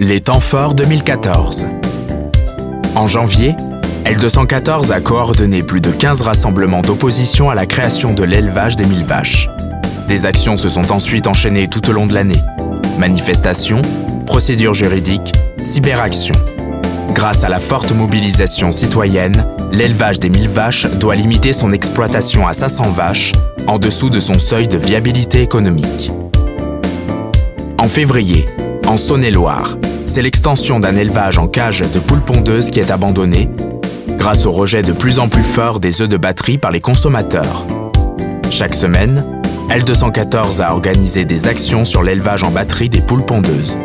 Les temps forts 2014. En janvier, L214 a coordonné plus de 15 rassemblements d'opposition à la création de l'élevage des mille vaches. Des actions se sont ensuite enchaînées tout au long de l'année. Manifestations, procédures juridiques, cyberactions. Grâce à la forte mobilisation citoyenne, l'élevage des mille vaches doit limiter son exploitation à 500 vaches, en dessous de son seuil de viabilité économique. En février, en Saône-et-Loire, c'est l'extension d'un élevage en cage de poules pondeuses qui est abandonnée, grâce au rejet de plus en plus fort des œufs de batterie par les consommateurs. Chaque semaine, L214 a organisé des actions sur l'élevage en batterie des poules pondeuses.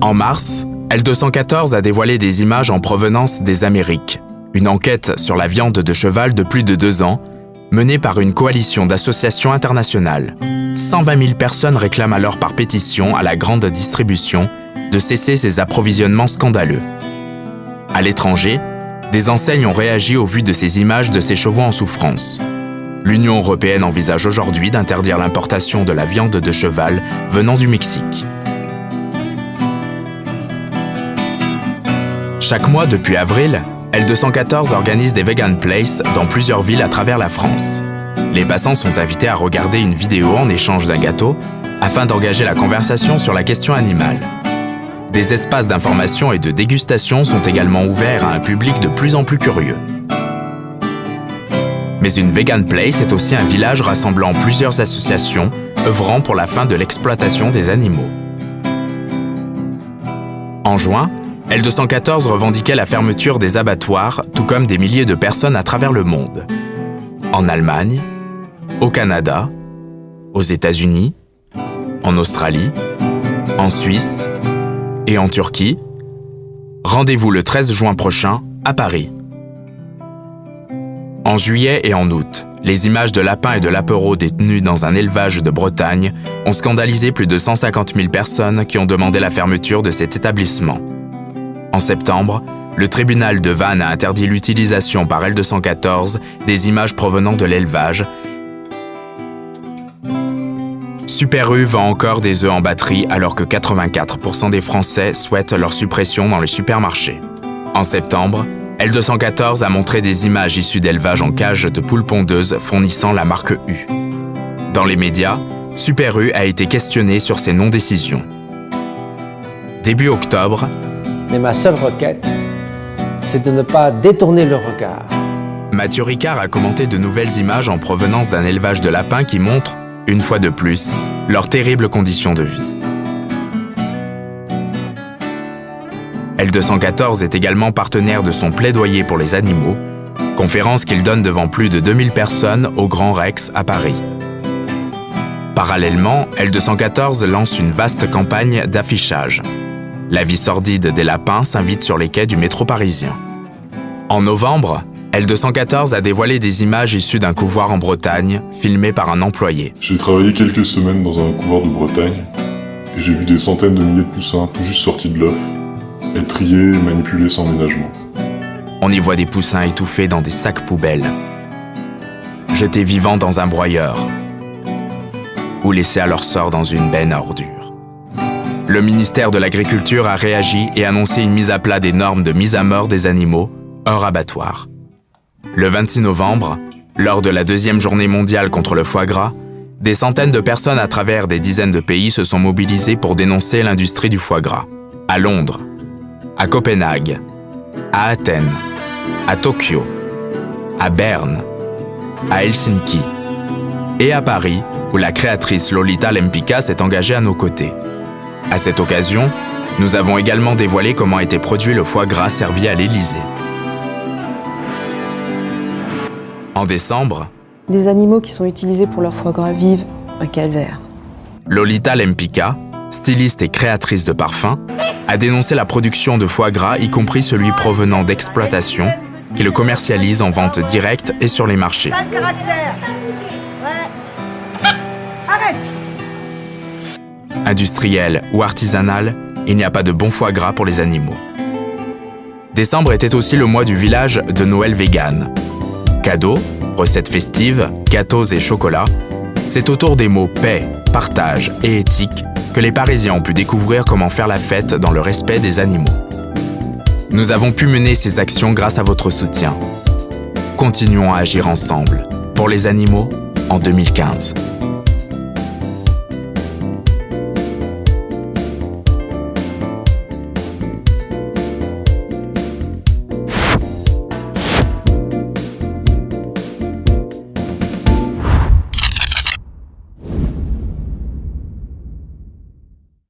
En mars, L214 a dévoilé des images en provenance des Amériques, une enquête sur la viande de cheval de plus de deux ans, menée par une coalition d'associations internationales. 120 000 personnes réclament alors par pétition à la grande distribution de cesser ces approvisionnements scandaleux. À l'étranger, des enseignes ont réagi au vu de ces images de ces chevaux en souffrance. L'Union européenne envisage aujourd'hui d'interdire l'importation de la viande de cheval venant du Mexique. Chaque mois depuis avril, L214 organise des Vegan Place dans plusieurs villes à travers la France. Les passants sont invités à regarder une vidéo en échange d'un gâteau afin d'engager la conversation sur la question animale. Des espaces d'information et de dégustation sont également ouverts à un public de plus en plus curieux. Mais une Vegan Place est aussi un village rassemblant plusieurs associations œuvrant pour la fin de l'exploitation des animaux. En juin, L214 revendiquait la fermeture des abattoirs, tout comme des milliers de personnes à travers le monde. En Allemagne, au Canada, aux États-Unis, en Australie, en Suisse et en Turquie. Rendez-vous le 13 juin prochain à Paris. En juillet et en août, les images de lapins et de lapereaux détenus dans un élevage de Bretagne ont scandalisé plus de 150 000 personnes qui ont demandé la fermeture de cet établissement. En septembre, le tribunal de Vannes a interdit l'utilisation par L214 des images provenant de l'élevage. Super vend encore des œufs en batterie alors que 84% des Français souhaitent leur suppression dans les supermarchés. En septembre, L214 a montré des images issues d'élevage en cage de poules pondeuses fournissant la marque U. Dans les médias, Super a été questionné sur ses non-décisions. Début octobre, mais ma seule requête, c'est de ne pas détourner le regard. Mathieu Ricard a commenté de nouvelles images en provenance d'un élevage de lapins qui montrent, une fois de plus, leurs terribles conditions de vie. L214 est également partenaire de son plaidoyer pour les animaux, conférence qu'il donne devant plus de 2000 personnes au Grand Rex à Paris. Parallèlement, L214 lance une vaste campagne d'affichage. La vie sordide des lapins s'invite sur les quais du métro parisien. En novembre, L214 a dévoilé des images issues d'un couvoir en Bretagne, filmées par un employé. J'ai travaillé quelques semaines dans un couvoir de Bretagne, et j'ai vu des centaines de milliers de poussins tout juste sortis de l'œuf, être triés et manipulés sans ménagement. On y voit des poussins étouffés dans des sacs poubelles, jetés vivants dans un broyeur, ou laissés à leur sort dans une benne à ordures. Le ministère de l'Agriculture a réagi et annoncé une mise à plat des normes de mise à mort des animaux hors abattoir. Le 26 novembre, lors de la deuxième journée mondiale contre le foie gras, des centaines de personnes à travers des dizaines de pays se sont mobilisées pour dénoncer l'industrie du foie gras. À Londres, à Copenhague, à Athènes, à Tokyo, à Berne, à Helsinki et à Paris, où la créatrice Lolita Lempicka s'est engagée à nos côtés. À cette occasion, nous avons également dévoilé comment était produit le foie gras servi à l'Élysée. En décembre, les animaux qui sont utilisés pour leur foie gras vivent un calvaire. Lolita Lempicka, styliste et créatrice de parfums, a dénoncé la production de foie gras, y compris celui provenant d'exploitation, qui le commercialise en vente directe et sur les marchés. Industriel ou artisanal, il n'y a pas de bon foie gras pour les animaux. Décembre était aussi le mois du village de Noël vegan. Cadeaux, recettes festives, gâteaux et chocolats, c'est autour des mots paix, partage et éthique que que les Parisiens ont pu découvrir comment faire la fête dans le respect des animaux. Nous avons pu mener ces actions grâce à votre soutien. Continuons à agir ensemble pour les animaux en 2015.